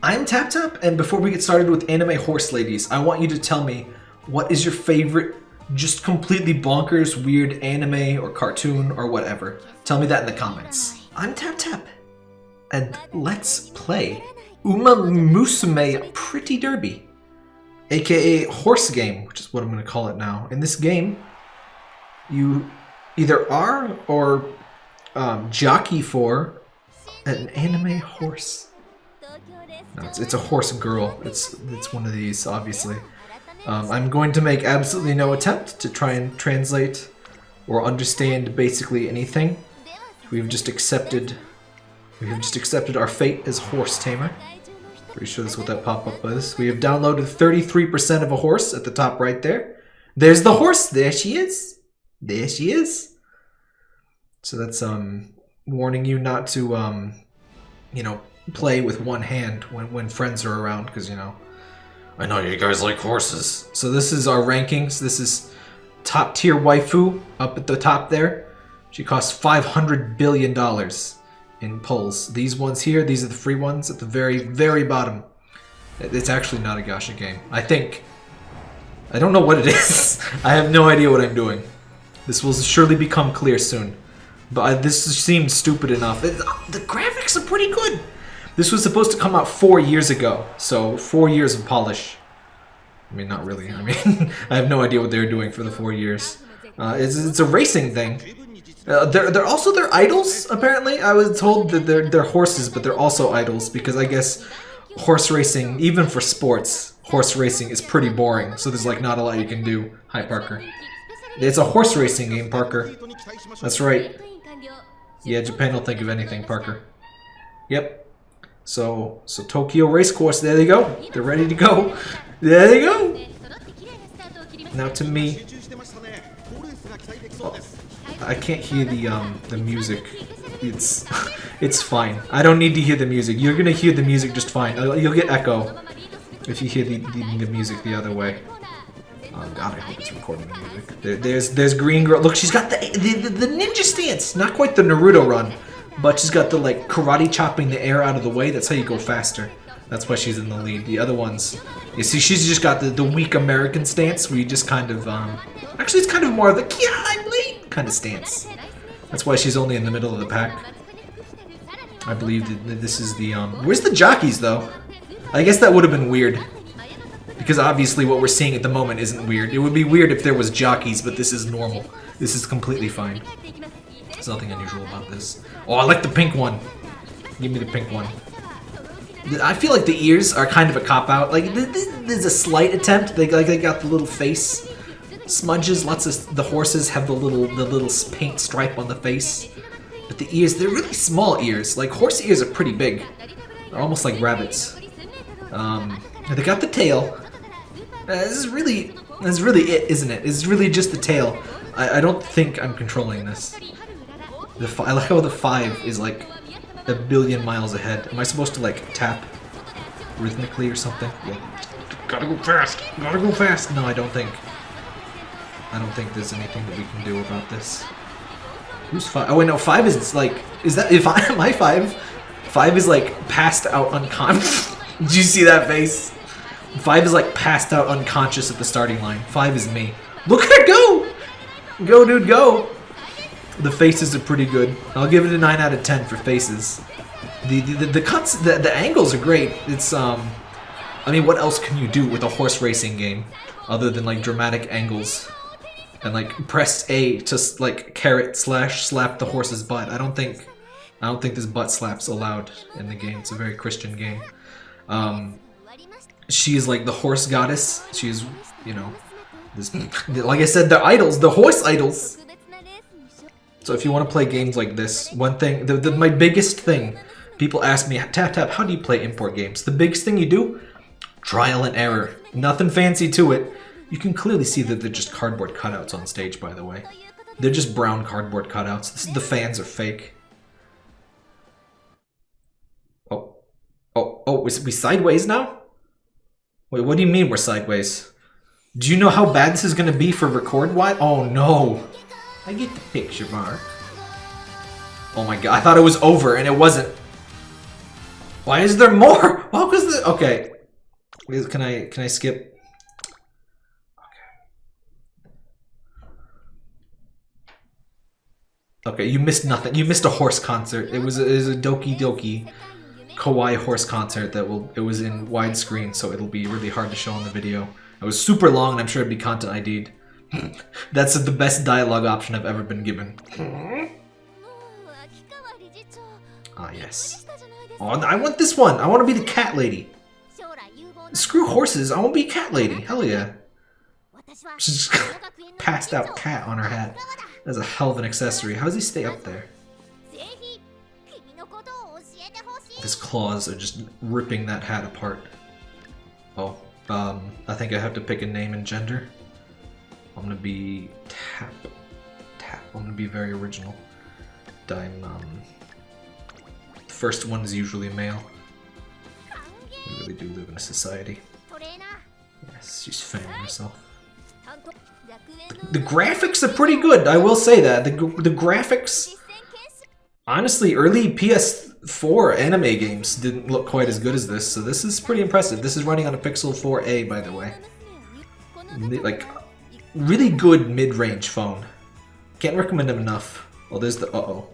I'm Tap Tap, and before we get started with Anime Horse Ladies, I want you to tell me what is your favorite, just completely bonkers, weird anime or cartoon or whatever. Tell me that in the comments. I'm Tap Tap, and let's play Uma Musume Pretty Derby, aka Horse Game, which is what I'm going to call it now. In this game, you either are or um, jockey for an anime horse. It's, it's a horse girl. It's it's one of these, obviously. Um, I'm going to make absolutely no attempt to try and translate or understand basically anything. We've just accepted we have just accepted our fate as horse tamer. Pretty sure that's what that pop-up was. We have downloaded 33% of a horse at the top right there. There's the horse. There she is. There she is. So that's um warning you not to um you know play with one hand when, when friends are around because you know I know you guys like horses. So this is our rankings. This is top tier waifu up at the top there. She costs 500 billion dollars in pulls. These ones here, these are the free ones at the very very bottom. It's actually not a gacha game. I think I don't know what it is. I have no idea what I'm doing. This will surely become clear soon. But I, this seems stupid enough. It, the graphics are pretty good. This was supposed to come out four years ago, so four years of polish. I mean, not really. I mean, I have no idea what they were doing for the four years. Uh, it's, it's a racing thing. Uh, they're, they're also their idols, apparently. I was told that they're, they're horses, but they're also idols, because I guess horse racing, even for sports, horse racing is pretty boring, so there's like not a lot you can do. Hi, Parker. It's a horse racing game, Parker. That's right. Yeah, Japan don't think of anything, Parker. Yep. So, so Tokyo Racecourse, there they go. They're ready to go. There they go. Now to me. Oh, I can't hear the um the music. It's it's fine. I don't need to hear the music. You're gonna hear the music just fine. You'll get echo if you hear the, the, the music the other way. Oh god, I hope it's recording the music. There, there's there's Green Girl. Look, she's got the, the the ninja stance. Not quite the Naruto run. But she's got the like karate chopping the air out of the way. That's how you go faster. That's why she's in the lead. The other ones, you see, she's just got the, the weak American stance where you just kind of, um, actually it's kind of more of the yeah, I'm late kind of stance. That's why she's only in the middle of the pack. I believe that this is the, um, where's the jockeys though? I guess that would have been weird. Because obviously what we're seeing at the moment isn't weird. It would be weird if there was jockeys, but this is normal. This is completely fine. Nothing unusual about this. Oh, I like the pink one. Give me the pink one. I feel like the ears are kind of a cop-out. Like, there's a slight attempt. They, like, they got the little face smudges. Lots of the horses have the little the little paint stripe on the face. But the ears, they're really small ears. Like, horse ears are pretty big. They're almost like rabbits. Um, they got the tail. Uh, this is really, this is really it, isn't it? It's really just the tail. I, I don't think I'm controlling this. The I like how the five is like a billion miles ahead. Am I supposed to like tap rhythmically or something? Yeah. Gotta go fast. Gotta go fast. No, I don't think. I don't think there's anything that we can do about this. Who's five? Oh wait, no. Five is like. Is that if I am I five? Five is like passed out unconscious. Did you see that face? Five is like passed out unconscious at the starting line. Five is me. Look at it go! Go, dude, go! The faces are pretty good. I'll give it a 9 out of 10 for faces. The the, the cuts, the, the angles are great. It's, um... I mean, what else can you do with a horse racing game? Other than, like, dramatic angles. And, like, press A to, like, carrot slash slap the horse's butt. I don't think... I don't think this butt slap's allowed in the game. It's a very Christian game. Um... She is, like, the horse goddess. She's, you know... This, like I said, the idols, the horse idols. So if you want to play games like this, one thing, the, the, my biggest thing, people ask me, Tap Tap, how do you play import games? The biggest thing you do, trial and error. Nothing fancy to it. You can clearly see that they're just cardboard cutouts on stage, by the way. They're just brown cardboard cutouts. This, the fans are fake. Oh. Oh, oh, we sideways now? Wait, what do you mean we're sideways? Do you know how bad this is going to be for record wide? Oh no. I get the picture, Mark. Oh my god, I thought it was over and it wasn't. Why is there more? Oh, cause the okay. Can I can I skip? Okay. Okay, you missed nothing. You missed a horse concert. It was a, it was a Doki Doki Kawaii horse concert that will it was in widescreen, so it'll be really hard to show on the video. It was super long, and I'm sure it'd be content ID'd. That's the best dialogue option I've ever been given. Ah, yes. Oh, I want this one! I want to be the cat lady! Screw horses, I want to be cat lady! Hell yeah! She's passed out cat on her hat. That's a hell of an accessory. How does he stay up there? His claws are just ripping that hat apart. Oh, um, I think I have to pick a name and gender. I'm gonna be tap, tap. I'm gonna be very original. Dime, um, the first one is usually male. We really do live in a society. Yes, she's fanning herself. The, the graphics are pretty good, I will say that. The, the graphics... Honestly, early PS4 anime games didn't look quite as good as this, so this is pretty impressive. This is running on a Pixel 4a, by the way. Like, really good mid-range phone. Can't recommend them enough. Oh, there's the uh-oh.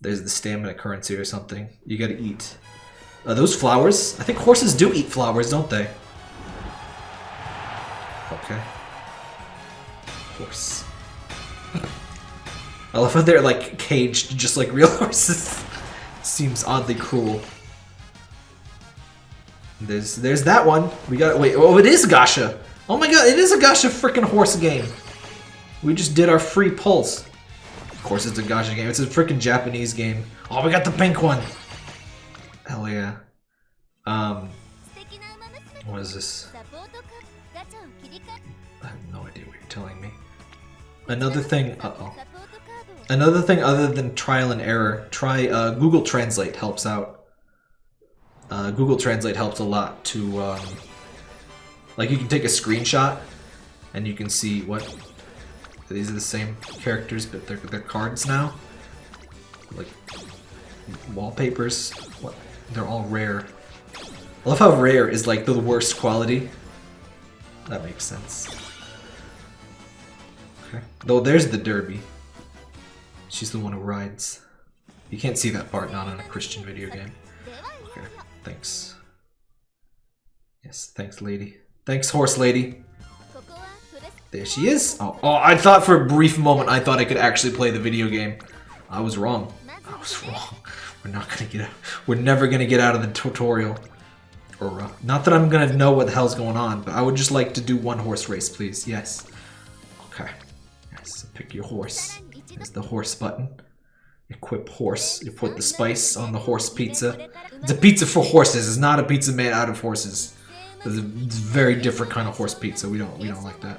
There's the stamina currency or something. You gotta eat. Are those flowers? I think horses do eat flowers, don't they? Okay. Horse. I love how they're like caged just like real horses. Seems oddly cruel. There's there's that one. We got wait. Oh, it is Gasha. Oh my god, it is a Gacha freaking horse game. We just did our free pulse. Of course it's a Gacha game. It's a freaking Japanese game. Oh, we got the pink one. Hell yeah. Um, what is this? I have no idea what you're telling me. Another thing, uh-oh. Another thing other than trial and error, try uh, Google Translate helps out. Uh, Google Translate helps a lot to um, like you can take a screenshot and you can see what these are the same characters, but they're they're cards now. Like wallpapers. What? They're all rare. I love how rare is like the worst quality. That makes sense. Okay. Though there's the derby. She's the one who rides. You can't see that part not on a Christian video game. Okay. Thanks. Yes, thanks lady. Thanks, horse lady. There she is. Oh, oh, I thought for a brief moment I thought I could actually play the video game. I was wrong. I was wrong. We're not gonna get out. We're never gonna get out of the tutorial. Or, uh, not that I'm gonna know what the hell's going on, but I would just like to do one horse race, please. Yes. Okay. Yes, pick your horse. There's the horse button. Equip horse. You put the spice on the horse pizza. It's a pizza for horses. It's not a pizza made out of horses. It's a very different kind of horse pizza. We don't we don't like that.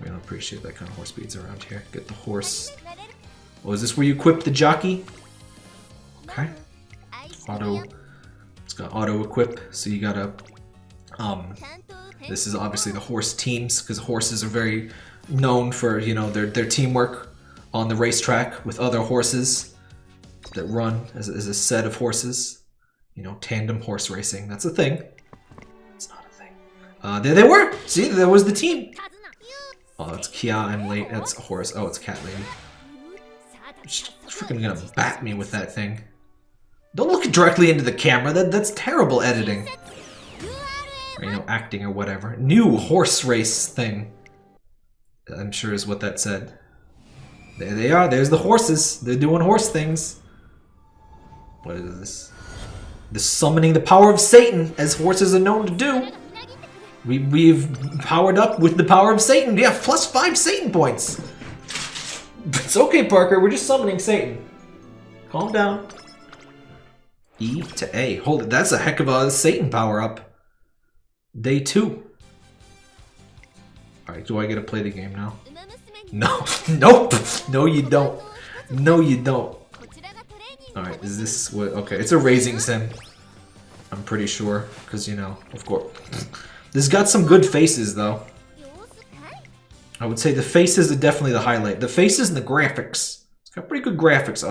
We don't appreciate that kind of horse pizza around here. Get the horse. Oh, is this where you equip the jockey? Okay. Auto. It's got auto equip, so you gotta. Um, this is obviously the horse teams because horses are very known for you know their their teamwork on the racetrack with other horses that run as, as a set of horses. You know, tandem horse racing. That's a thing. Uh, there they were! See, there was the team! Oh, that's Kia, I'm late. That's Horus. Oh, it's Cat Lady. She's freaking gonna bat me with that thing. Don't look directly into the camera. That That's terrible editing. Or, you know, acting or whatever. New horse race thing. I'm sure is what that said. There they are. There's the horses. They're doing horse things. What is this? The summoning the power of Satan, as horses are known to do. We, we've powered up with the power of Satan. Yeah, plus five Satan points. It's okay, Parker. We're just summoning Satan. Calm down. E to A. Hold it. That's a heck of a Satan power up. Day two. Alright, do I get to play the game now? No. nope. No, you don't. No, you don't. Alright, is this what... Okay, it's a raising sim. I'm pretty sure. Because, you know, of course. This got some good faces, though. I would say the faces are definitely the highlight. The faces and the graphics. It's got pretty good graphics.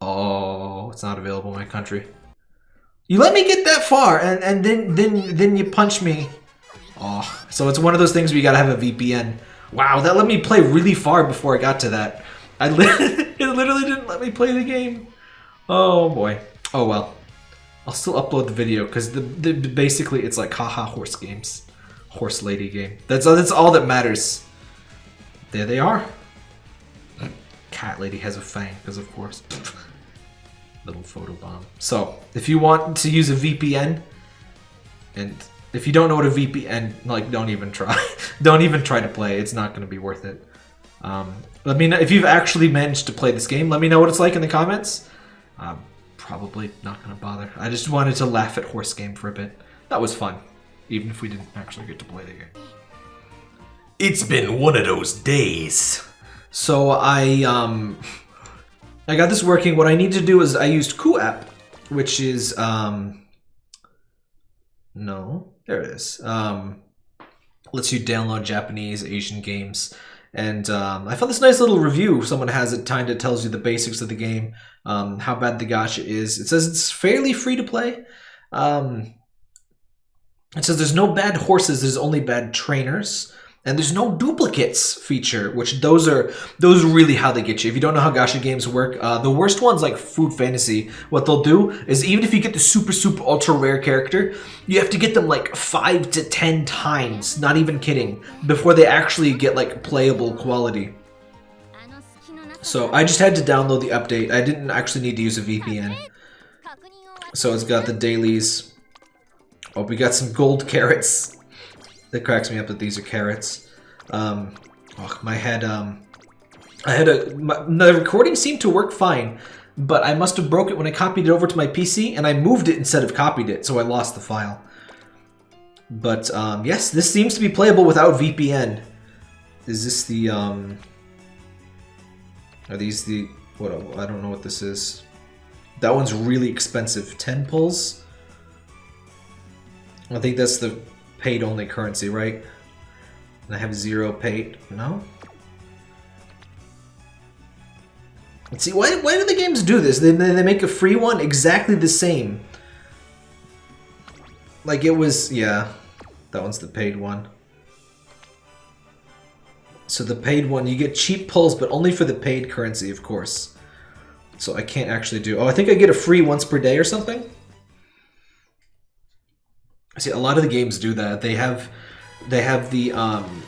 Oh, it's not available in my country. You let me get that far, and, and then, then, then you punch me. Oh, so it's one of those things where you gotta have a VPN. Wow, that let me play really far before I got to that. I li it literally didn't let me play the game. Oh boy. Oh well. I'll still upload the video because the, the basically it's like haha horse games, horse lady game. That's that's all that matters. There they are. Cat lady has a fang because of course. Little photo bomb. So if you want to use a VPN, and if you don't know what a VPN, like don't even try, don't even try to play. It's not going to be worth it. Um, let me know if you've actually managed to play this game. Let me know what it's like in the comments. Um, probably not going to bother. I just wanted to laugh at horse game for a bit. That was fun, even if we didn't actually get to play the game. It's been one of those days. So I um I got this working. What I need to do is I used QooApp, which is um no, there it is. Um lets you download Japanese Asian games. And um, I found this nice little review. Someone has it kind of tells you the basics of the game, um, how bad the gacha is. It says it's fairly free to play. Um, it says there's no bad horses, there's only bad trainers and there's no duplicates feature which those are those are really how they get you. If you don't know how gacha games work uh, the worst ones like food fantasy what they'll do is even if you get the super super ultra rare character you have to get them like five to ten times. Not even kidding. Before they actually get like playable quality. So I just had to download the update. I didn't actually need to use a VPN so it's got the dailies. Oh we got some gold carrots that cracks me up that these are carrots. Um, oh, my head, um, I had a, my, the recording seemed to work fine, but I must have broke it when I copied it over to my PC, and I moved it instead of copied it, so I lost the file. But, um, yes, this seems to be playable without VPN. Is this the, um, are these the, what, I don't know what this is. That one's really expensive. 10 pulls? I think that's the paid only currency, right? And I have zero paid. No? Let's see, why, why do the games do this? They, they make a free one exactly the same. Like it was, yeah, that one's the paid one. So the paid one, you get cheap pulls, but only for the paid currency, of course. So I can't actually do... Oh, I think I get a free once per day or something? See, a lot of the games do that. They have, they have the um,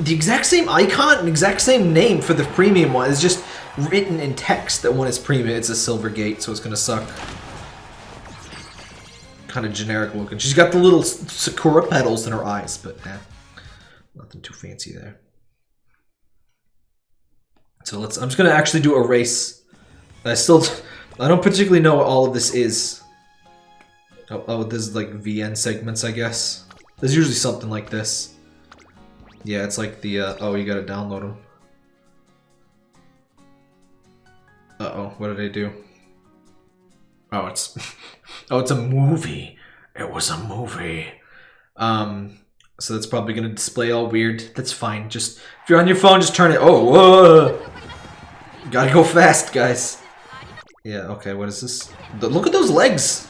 the exact same icon and exact same name for the premium one. It's just written in text that one is premium. It's a silver gate, so it's gonna suck. Kind of generic looking. She's got the little sakura petals in her eyes, but eh, nothing too fancy there. So let's. I'm just gonna actually do a race. I still, I don't particularly know what all of this is. Oh, oh, this is like VN segments, I guess. There's usually something like this. Yeah, it's like the, uh, oh, you gotta download them. Uh-oh, what did I do? Oh, it's, oh, it's a movie. It was a movie. Um, so that's probably gonna display all weird. That's fine. Just, if you're on your phone, just turn it, oh, whoa! Gotta go fast, guys. Yeah, okay, what is this? Look at those legs!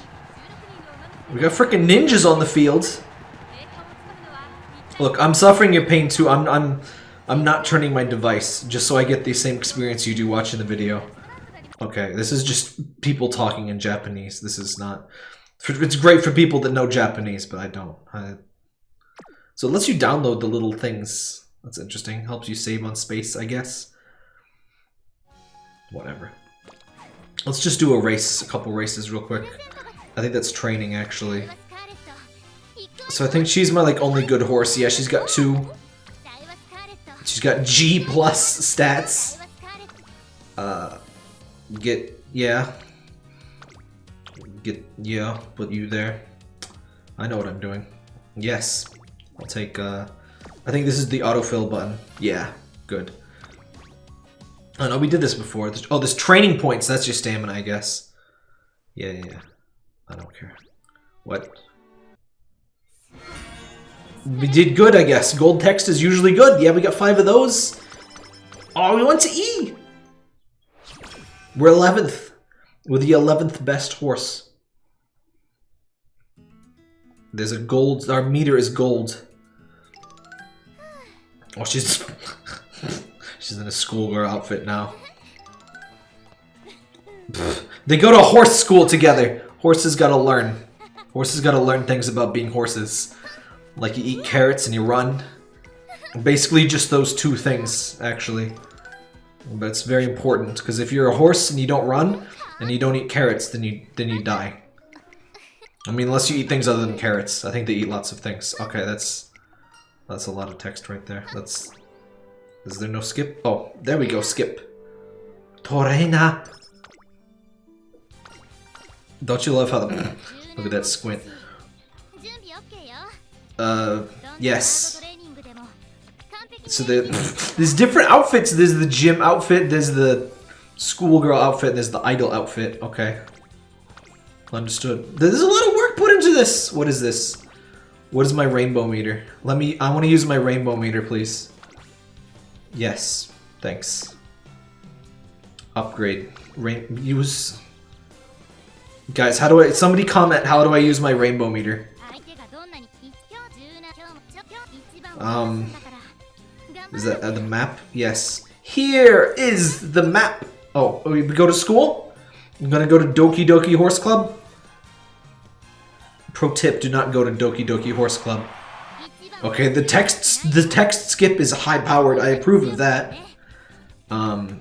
We got freaking ninjas on the field. Look, I'm suffering your pain too. I'm I'm I'm not turning my device just so I get the same experience you do watching the video. Okay, this is just people talking in Japanese. This is not. It's great for people that know Japanese, but I don't. I, so it lets you download the little things. That's interesting. Helps you save on space, I guess. Whatever. Let's just do a race, a couple races real quick. I think that's training, actually. So I think she's my, like, only good horse. Yeah, she's got two. She's got G plus stats. Uh, get, yeah. Get, yeah, put you there. I know what I'm doing. Yes. I'll take, uh, I think this is the autofill button. Yeah, good. Oh no, we did this before. Oh, this training points, that's your stamina, I guess. Yeah, yeah, yeah. I don't care. What? We did good, I guess. Gold text is usually good. Yeah, we got five of those. Oh, we went to E! We're 11th. with the 11th best horse. There's a gold. Our meter is gold. Oh, she's she's in a schoolgirl outfit now. Pfft. They go to horse school together. Horses gotta learn. Horses gotta learn things about being horses. Like you eat carrots and you run. Basically just those two things, actually. But it's very important, because if you're a horse and you don't run, and you don't eat carrots, then you then you die. I mean, unless you eat things other than carrots. I think they eat lots of things. Okay, that's that's a lot of text right there. That's is there no skip? Oh, there we go. Skip. Torena. Don't you love how the... Look at that squint. Uh, yes. So the, there's different outfits. There's the gym outfit, there's the schoolgirl outfit, there's the idol outfit. Okay. Understood. There's a lot of work put into this. What is this? What is my rainbow meter? Let me, I want to use my rainbow meter, please. Yes. Thanks. Upgrade. Rain, use Guys, how do I... Somebody comment, how do I use my rainbow meter? Um... Is that uh, the map? Yes. Here is the map! Oh, oh, we go to school? I'm gonna go to Doki Doki Horse Club? Pro tip, do not go to Doki Doki Horse Club. Okay, the text the text skip is high powered. I approve of that. Um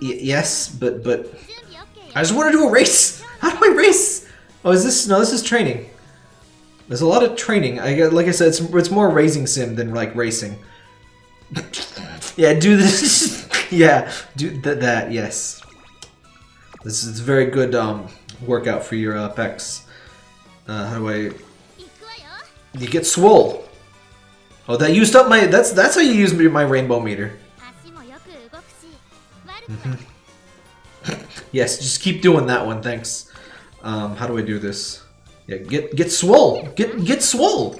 yes, but but I just want to do a race. How do I race? Oh, is this... No, this is training. There's a lot of training. I Like I said, it's, it's more racing sim than, like, racing. yeah, do this. yeah, do th that, yes. This is very good um, workout for your uh, pecs. Uh, how do I... You get swole. Oh, that used up my... That's that's how you use my rainbow meter. Mm -hmm. yes, just keep doing that one, thanks. Um, how do I do this? Yeah, get get swole! Get get swole!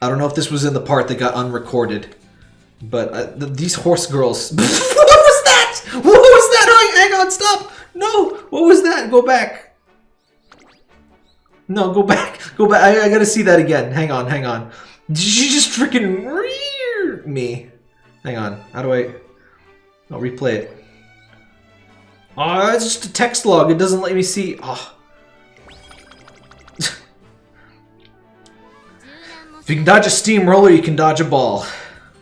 I don't know if this was in the part that got unrecorded, but uh, th- these horse girls. what was that? What was that? Hang, on, stop! No, what was that? Go back. No, go back. Go back. I, I gotta see that again. Hang on, hang on. Did you just freaking rear me? Hang on. How do I? I'll replay it. Oh, it's just a text log. It doesn't let me see. Oh. if you can dodge a steamroller, you can dodge a ball.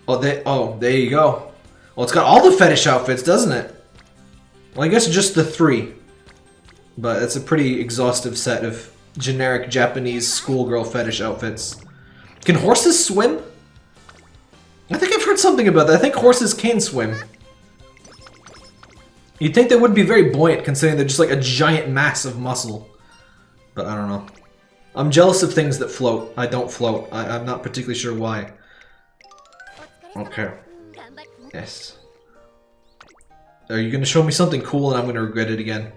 Oh, they, oh, there you go. Well, it's got all the fetish outfits, doesn't it? Well, I guess just the three. But it's a pretty exhaustive set of generic Japanese schoolgirl fetish outfits. Can horses swim? I think I've heard something about that. I think horses can swim. You'd think they would be very buoyant considering they're just like a giant mass of muscle. But I don't know. I'm jealous of things that float. I don't float. I, I'm not particularly sure why. Okay. Yes. Are you going to show me something cool and I'm going to regret it again?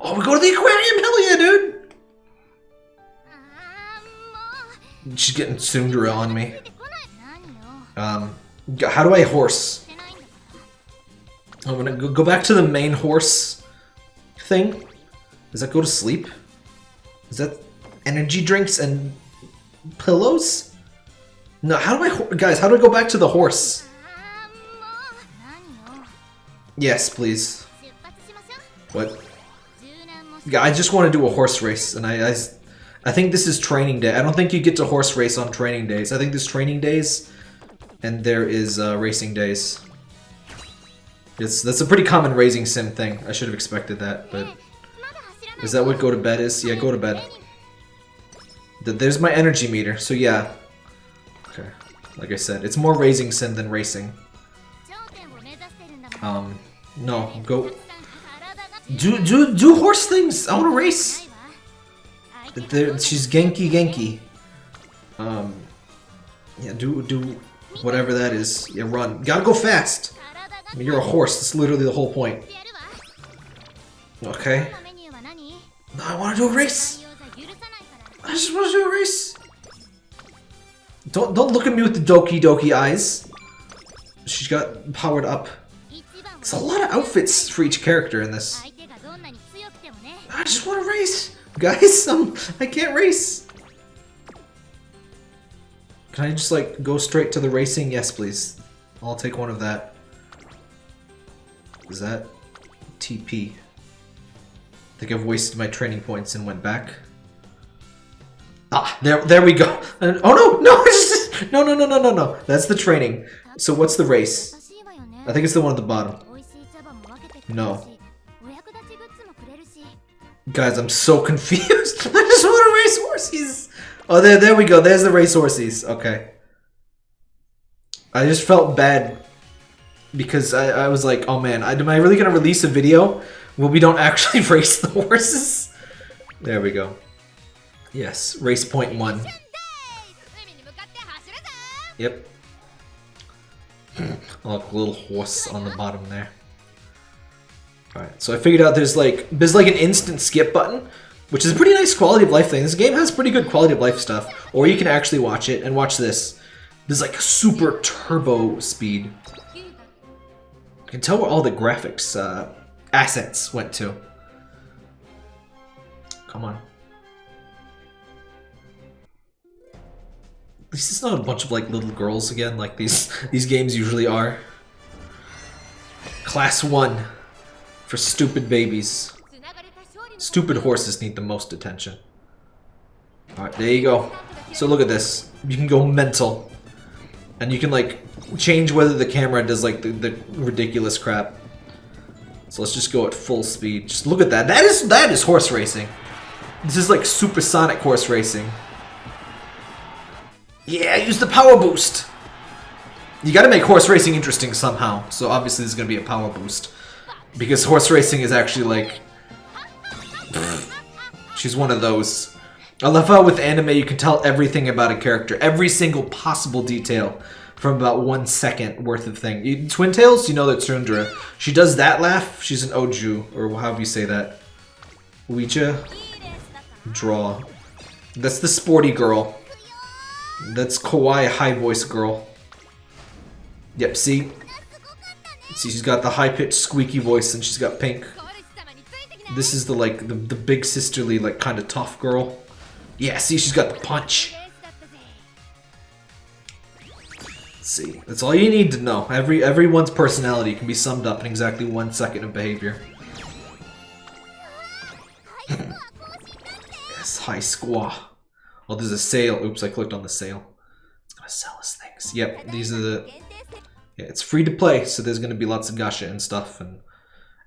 Oh, we go to the aquarium! Hell yeah, dude! She's getting tsundere on me. Um, how do I horse? I'm gonna go back to the main horse thing. Does that go to sleep? Is that energy drinks and pillows? No, how do I... Guys, how do I go back to the horse? Yes, please. What? Yeah, I just want to do a horse race, and I, I, I think this is training day. I don't think you get to horse race on training days. I think there's training days, and there is uh, racing days. It's that's a pretty common raising sim thing. I should have expected that, but is that what go to bed is? Yeah, go to bed. There's my energy meter, so yeah. Okay. Like I said, it's more raising sim than racing. Um, no, go... Do, do, do horse things! I wanna race! There, she's Genki Genki. Um, yeah, do, do whatever that is. Yeah, run. Gotta go fast! I mean, you're a horse. That's literally the whole point. Okay. No, I want to do a race. I just want to do a race. Don't don't look at me with the doki doki eyes. She's got powered up. It's a lot of outfits for each character in this. I just want to race, guys. I'm, I can't race. Can I just like go straight to the racing? Yes, please. I'll take one of that. Is that TP? I think I've wasted my training points and went back. Ah, there, there we go. And, oh no, no, no, no, no, no, no, no. That's the training. So what's the race? I think it's the one at the bottom. No. Guys, I'm so confused. I just want to race horses. Oh, there, there we go. There's the race horses. Okay. I just felt bad because I, I was like, oh man, I, am I really going to release a video where we don't actually race the horses? There we go. Yes, race point one. Yep. Look, little horse on the bottom there. Alright, so I figured out there's like, there's like an instant skip button, which is a pretty nice quality of life thing. This game has pretty good quality of life stuff, or you can actually watch it, and watch this. There's like super turbo speed. I can tell where all the graphics uh, assets went to. Come on. At least it's not a bunch of like little girls again, like these these games usually are. Class one for stupid babies. Stupid horses need the most attention. Alright, there you go. So look at this. You can go mental. And you can like change whether the camera does like the, the ridiculous crap. So let's just go at full speed. Just look at that. That is that is horse racing. This is like supersonic horse racing. Yeah, use the power boost. You gotta make horse racing interesting somehow. So obviously there's gonna be a power boost. Because horse racing is actually like She's one of those. I love how with anime you can tell everything about a character, every single possible detail from about one second worth of thing. Twin Tails, you know that Tsundere. She does that laugh. She's an Oju, or however you say that. Ouija? Draw. That's the sporty girl. That's kawaii high voice girl. Yep, see? See, she's got the high-pitched squeaky voice and she's got pink. This is the, like, the, the big sisterly, like, kind of tough girl. Yeah, see, she's got the punch. see. That's all you need to know. Every Everyone's personality can be summed up in exactly one second of behavior. yes, high squaw. Oh, there's a sale. Oops, I clicked on the sale. It's gonna sell us things. Yep, these are the... Yeah, it's free to play, so there's gonna be lots of gacha and stuff and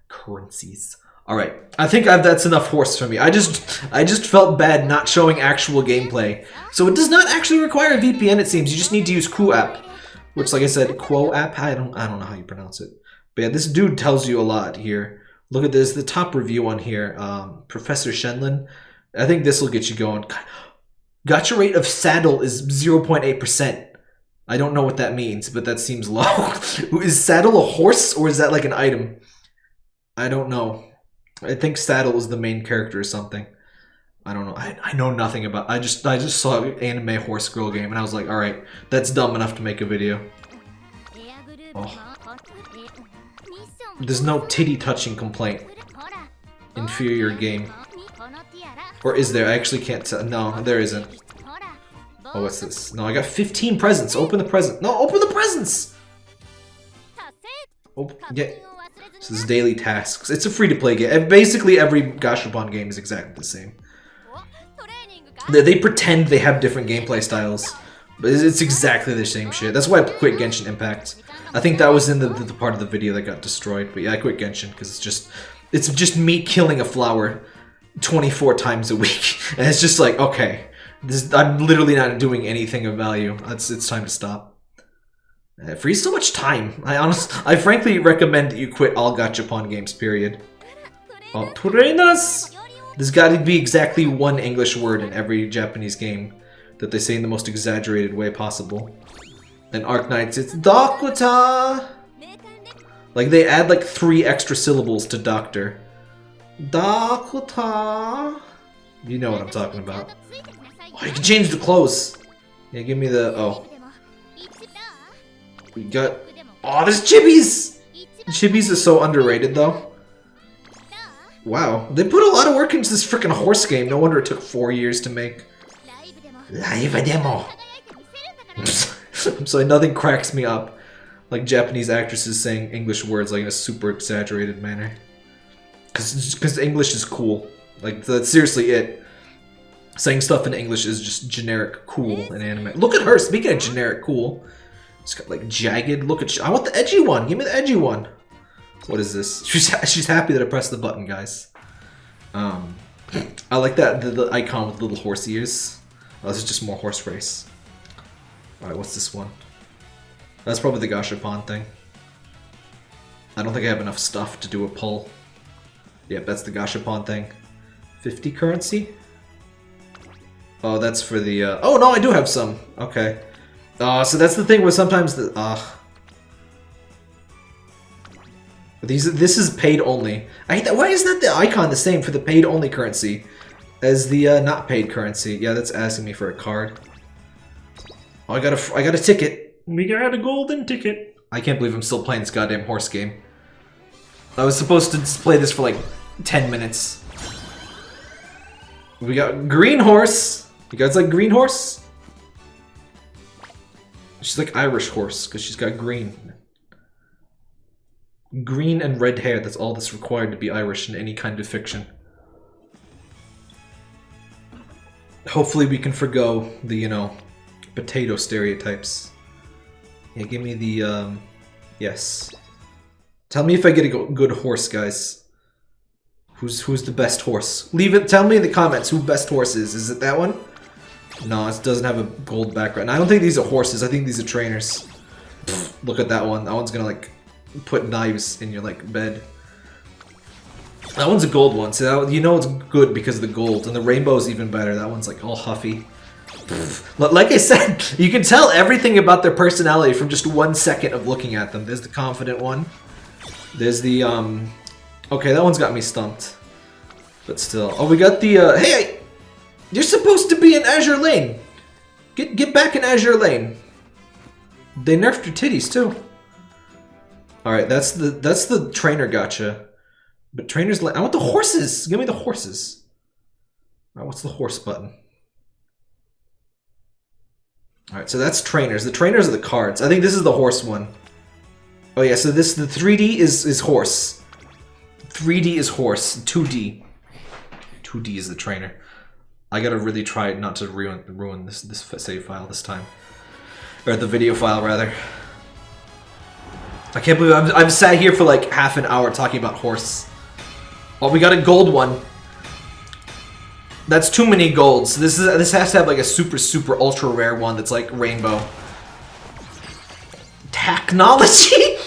currencies. All right, I think I've, that's enough horse for me. I just I just felt bad not showing actual gameplay. So it does not actually require a VPN, it seems. You just need to use QooApp which, like I said, Quo app. I don't I don't know how you pronounce it, but yeah, this dude tells you a lot here. Look at this, the top review on here, um, Professor Shenlin. I think this will get you going. Gacha rate of saddle is 0.8%. I don't know what that means, but that seems low. is saddle a horse or is that like an item? I don't know. I think saddle is the main character or something. I don't know. I, I know nothing about. I just I just saw anime horse girl game and I was like, all right, that's dumb enough to make a video. Oh. There's no titty touching complaint. Inferior game. Or is there? I actually can't tell. No, there isn't. Oh, what's this? No, I got 15 presents. Open the present. No, open the presents! Oh, yeah. So this is daily tasks. It's a free-to-play game. Basically, every Gashapon game is exactly the same. They pretend they have different gameplay styles, but it's exactly the same shit. That's why I quit Genshin Impact. I think that was in the, the part of the video that got destroyed, but yeah, I quit Genshin because it's just it's just me killing a flower 24 times a week, and it's just like okay, this, I'm literally not doing anything of value. It's it's time to stop. Uh, it frees so much time. I honest, I frankly recommend that you quit all gachapon games. Period. Oh, Torenas. There's got to be exactly one English word in every Japanese game that they say in the most exaggerated way possible. And Arknights, it's Dakuta! Like, they add like three extra syllables to doctor. Dakuta! You know what I'm talking about. Oh, you can change the clothes! Yeah, give me the... oh. We got... oh, there's chibis! Chibis is so underrated, though. Wow, they put a lot of work into this freaking horse game. No wonder it took four years to make. Live demo. I'm sorry, nothing cracks me up like Japanese actresses saying English words like in a super exaggerated manner. Cause, English is cool. Like that's seriously it. Saying stuff in English is just generic cool in anime. Look at her. Speaking of generic cool, it's got like jagged. Look at. I want the edgy one. Give me the edgy one. What is this? She's she's happy that I pressed the button, guys. Um, I like that the, the icon with the little horse ears. Oh, this is just more horse race. Alright, what's this one? That's probably the Gashapon thing. I don't think I have enough stuff to do a pull. Yep, that's the Gashapon thing. 50 currency? Oh, that's for the, uh... Oh, no, I do have some. Okay. Uh, so that's the thing where sometimes the... Uh, these, this is paid only. I hate that. Why is that the icon the same for the paid only currency as the uh, not paid currency? Yeah, that's asking me for a card. Oh, I got a, I got a ticket. We got a golden ticket. I can't believe I'm still playing this goddamn horse game. I was supposed to just play this for like 10 minutes. We got green horse. You guys like green horse? She's like Irish horse because she's got green. Green and red hair, that's all that's required to be Irish in any kind of fiction. Hopefully we can forgo the, you know, potato stereotypes. Yeah, give me the, um, yes. Tell me if I get a good horse, guys. Who's who's the best horse? Leave it. Tell me in the comments who best horse is. Is it that one? No, it doesn't have a gold background. I don't think these are horses. I think these are trainers. Pfft, look at that one. That one's gonna like put knives in your like bed. That one's a gold one. So that, you know it's good because of the gold, and the rainbow's even better. That one's like all huffy. But like I said, you can tell everything about their personality from just one second of looking at them. There's the confident one. There's the um. Okay, that one's got me stumped. But still, oh, we got the uh. Hey, you're supposed to be in Azur Lane. Get get back in Azur Lane. They nerfed your titties too. All right, that's the that's the trainer gacha. But trainers, I want the horses. Give me the horses. All right, what's the horse button? All right, so that's trainers. The trainers are the cards. I think this is the horse one. Oh yeah, so this the 3D is is horse. 3D is horse. 2D. 2D is the trainer. I gotta really try not to ruin ruin this this save file this time, or the video file rather. I can't believe I'm I've sat here for like half an hour talking about horse. Oh, we got a gold one. That's too many golds. This is this has to have like a super super ultra rare one that's like rainbow. Technology.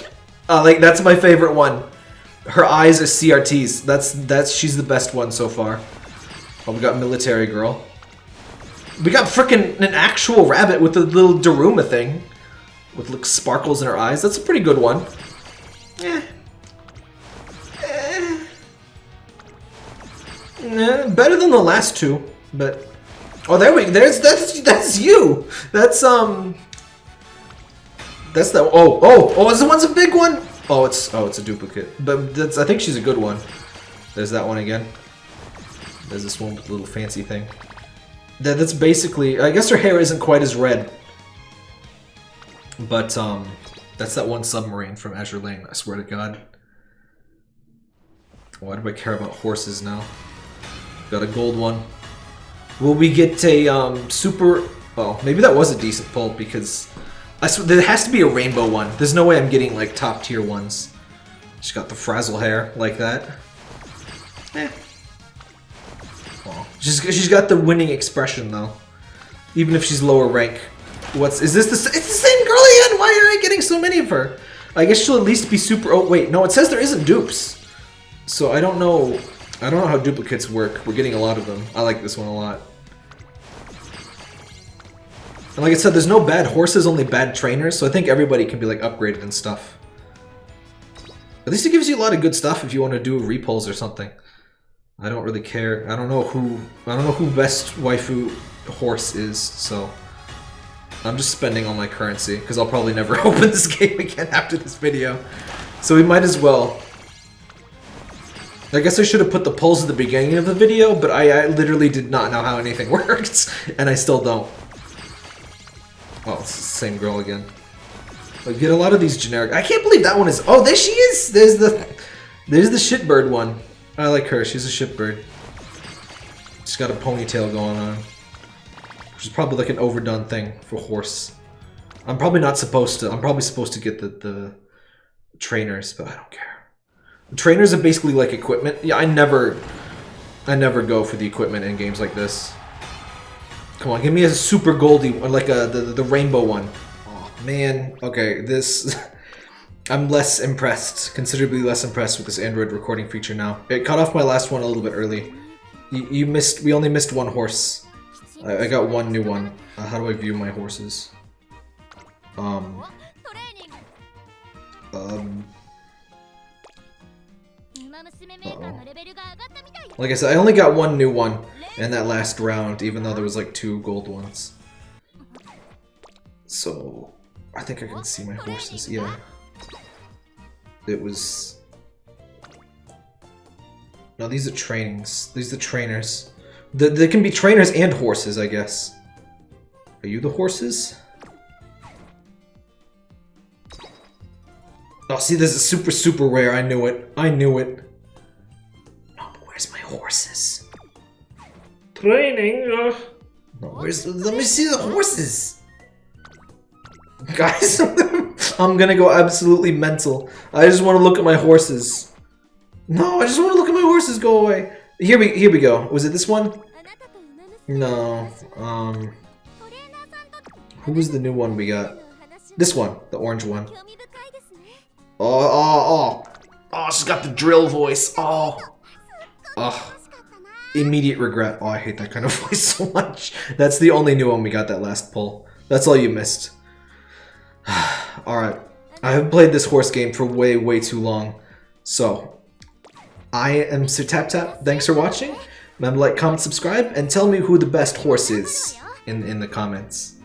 uh, like that's my favorite one. Her eyes are CRTs. That's that's she's the best one so far. Oh, we got military girl. We got freaking an actual rabbit with a little Daruma thing. With like sparkles in her eyes. That's a pretty good one. Eh. Eh. Eh, better than the last two, but oh, there we there's that's that's you. That's um. That's the oh oh oh is the one's a big one? Oh, it's oh it's a duplicate, but that's I think she's a good one. There's that one again. There's this one with the little fancy thing. That that's basically I guess her hair isn't quite as red. But um that's that one submarine from Azur Lane, I swear to god. Why do I care about horses now? Got a gold one. Will we get a um super oh maybe that was a decent pull because I there has to be a rainbow one. There's no way I'm getting like top tier ones. She's got the frazzle hair like that. Eh. Well, she's she's got the winning expression though. Even if she's lower rank. What's is this the it's the same girl? Why are I getting so many of her? I guess she'll at least be super. Oh wait, no, it says there isn't dupes. So I don't know. I don't know how duplicates work. We're getting a lot of them. I like this one a lot. And like I said, there's no bad horses, only bad trainers. So I think everybody can be like upgraded and stuff. At least it gives you a lot of good stuff if you want to do repulls or something. I don't really care. I don't know who. I don't know who best waifu horse is. So I'm just spending all my currency because I'll probably never open this game again after this video. So we might as well. I guess I should have put the polls at the beginning of the video, but I, I literally did not know how anything worked, and I still don't. Oh, it's the same girl again. Like, get a lot of these generic. I can't believe that one is. Oh, there she is. There's the, there's the shitbird one. I like her. She's a shitbird. She's got a ponytail going on. Which is probably like an overdone thing for horse. I'm probably not supposed to. I'm probably supposed to get the the trainers, but I don't care. Trainers are basically like equipment. Yeah, I never, I never go for the equipment in games like this. Come on, give me a super Goldie, or like a the the rainbow one. Oh man, okay, this. I'm less impressed, considerably less impressed with this Android recording feature now. It cut off my last one a little bit early. You, you missed. We only missed one horse. I, I got one new one. Uh, how do I view my horses? Um... Um... Uh -oh. Like I said, I only got one new one in that last round, even though there was like two gold ones. So, I think I can see my horses, yeah. It was... No, these are trainings. These are trainers. Th they can be trainers and horses, I guess. Are you the horses? Oh, see, this is super, super rare. I knew it. I knew it. No, but where's my horses? Training. Uh... No, where's? Let me see the horses. Guys, I'm gonna go absolutely mental. I just want to look at my horses. No, I just want to look at my horses. Go away. Here we here we go. Was it this one? No. Um. Who was the new one we got? This one, the orange one. Oh oh oh! Oh, she's got the drill voice. Oh. Oh. Immediate regret. Oh, I hate that kind of voice so much. That's the only new one we got that last pull. That's all you missed. Alright. I have played this horse game for way, way too long. So, I am Sir Tap Tap. Thanks for watching. Remember, like, comment, subscribe, and tell me who the best horse is in, in the comments.